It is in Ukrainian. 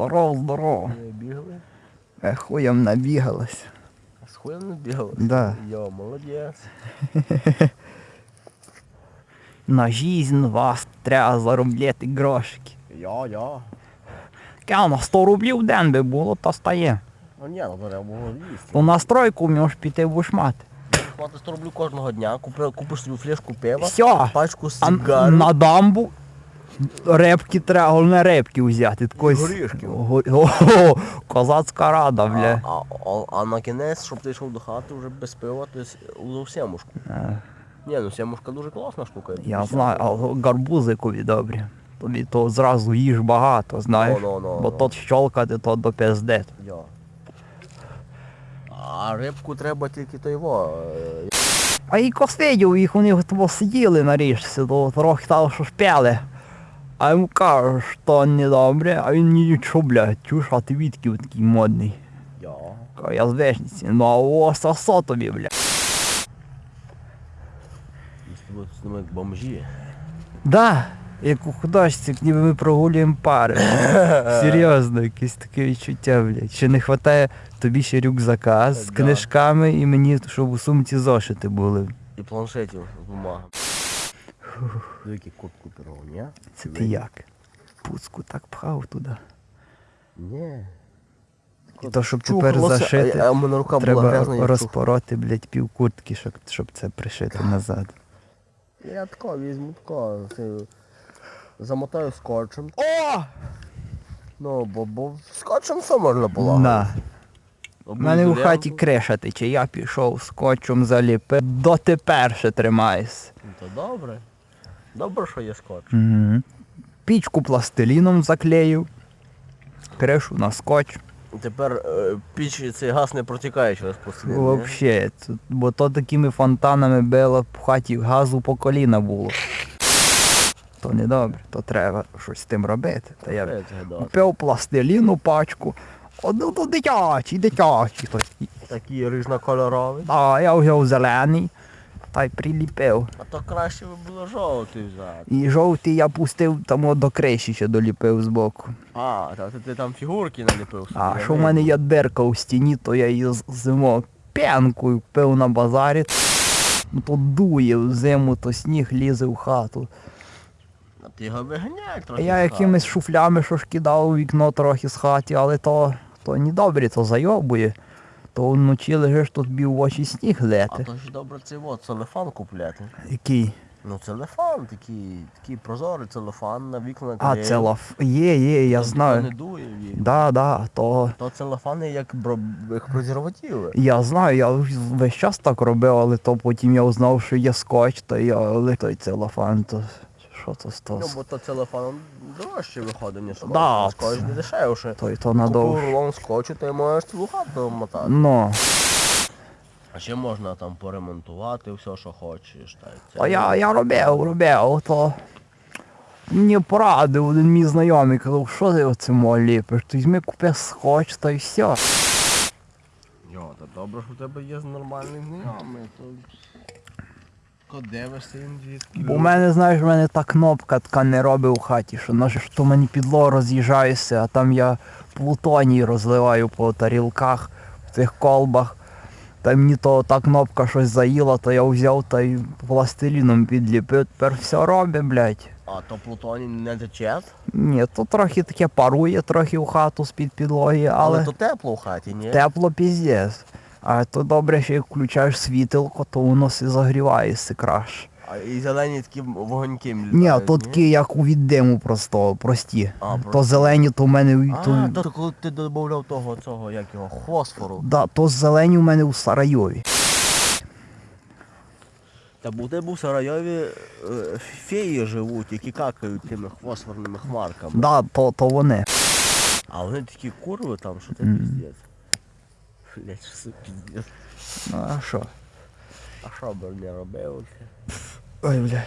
Здорово, здорово. Бігали? Е, хуєм набігалась. А з хуєм не бігали? Да. Йо, молодець. На жизнь вас треба заробляти грошики. Я, я. Ке на 100 рублів в день би було, то стає. Ну ні, ну треба було їсти. То на стройку можеш піти будеш мати. Плати 100 рублів кожного дня, купи, купиш собі флешку пива, Все. пачку А сигарів. на дамбу репки треба, головне репки взяти. Такої с- Горішків. Го- О, козацька рада, бля. а, а, а на кінець, щоб ти йшов до хати вже без пива, то есть у сімушку. Е, Ні, ну сімушка дуже класна штука. Я знаю, а гарбузикові добрі. Тобі то зразу їж багато, знаєш. Ну, ну, ну, Бо ну. то щолкати, то до пизде. Я. А рибку треба тільки то його. е, А і косидів їх них того сиділи на річці, то трохи там що шпяли. А йому кажуть, що недобре, а він мені блядь, чуш, а ти відки такий модний. Я. Кажу, Я з вежниці, ну а о, сосо тобі, блядь. Ми з тобою з ними як бомжі. Да, як у художці, ніби ми прогулюємо пари. Серйозно, якесь таке відчуття, блядь. Ще не вистачає тобі ще рюкзака з Да. книжками і мені, щоб у сумці зошити були. І планшетів з бумагами. Кот купив, ні? Це ти як? Пуцку так пхав туди. Ні. І то, щоб тепер зашити, А, а у мене рука була треба грязна, я розпороти, блядь, пів куртки, щоб, щоб це пришити назад. Я тако візьму тако, це, замотаю скотчем. О! Ну, бо, бо скотчем все можна було. На. У мене в хаті криша тече, я пішов скотчем заліпив, дотепер ще тримаюсь. Ну, то добре. Добре, що є скотч. Угу. Пічку пластиліном заклеїв, кришу на скотч. Тепер е, піч цей газ не протікає через пластилін. це- бо то такими фонтанами било в хаті газу по коліна було. То не добре, то треба щось з тим робити. Та я купив пластиліну пачку. Одну то дитячий, дитячий. То, Такі різнокольорові. а я взяв зелений та й приліпив. А то краще би було жовтий взяти. І жовтий я пустив там от до криші ще доліпив збоку. А, та ти, ти там фігурки наліпив собі. А я що в мене є дирка у стіні, то я її з- зимою п'янкою купив на базарі. Ну, То дує в зиму, то сніг лізе в хату. А ти його виганяй трохи. я якимись шуфлями що ж кидав у вікно трохи з хаті, але то, то не добре, то зайобує. То вночі лежиш тут бів в очі сніг А лети. то ж добре цей от целефан купляти. Який? Ну целефан, такий, такий прозорий целефан на вікна А, наклеїв. це лаф. Є, є, я Не знаю. дує вікна. Да, да, то. То целефани як, бро... як презервативи. Я знаю, я весь час так робив, але то потім я узнав, що є скотч, то я той целофан, то що то Ну, бо то целефан дорожче виходить, ніж скотч. Да, скотч не дешевше. Той то Купив рулон скотчу, ти можеш цілу хату мотати. Ну, А ще можна там поремонтувати все, що хочеш. Та, й це- то я, я робив, робив, то мені порадив один мій знайомий, казав, що ти оце ліпиш, то візьми купи скотч, та й все. Йо, та добре, що в тебе є нормальний знайомий. То... Ко дивишся звідки. Бо мене, знаєш, в мене та кнопка така не робить у хаті, що наше що мені підло роз'їжджаюся, а там я плутоній розливаю по тарілках, в цих колбах. Та мені то та кнопка щось заїла, то я взяв та й пластиліном підліпив, тепер все робить, блядь. А то Плутоній не тече, Ні, то трохи таке парує трохи в хату з-під підлоги, але, але то тепло в хаті, ні? тепло піздець. А то добре, що як включаєш світилко, то воно все загрівається краще. А і зелені такі вогоньки Ні, то такі, як у віддиму просто, прості. А, То просто. зелені, то в мене А, то, то коли ти додавав того, цього, як його, фосфору. да, то зелені у мене у Сарайові. Та у тебе в Сарайові е, феї живуть, які какають тими фосфорними хмарками. Да, то, то вони. А вони такі курви там, що Мгм. піздець. Блять, все пиздец. Ну, а що? А що б не робив? Ой, бля.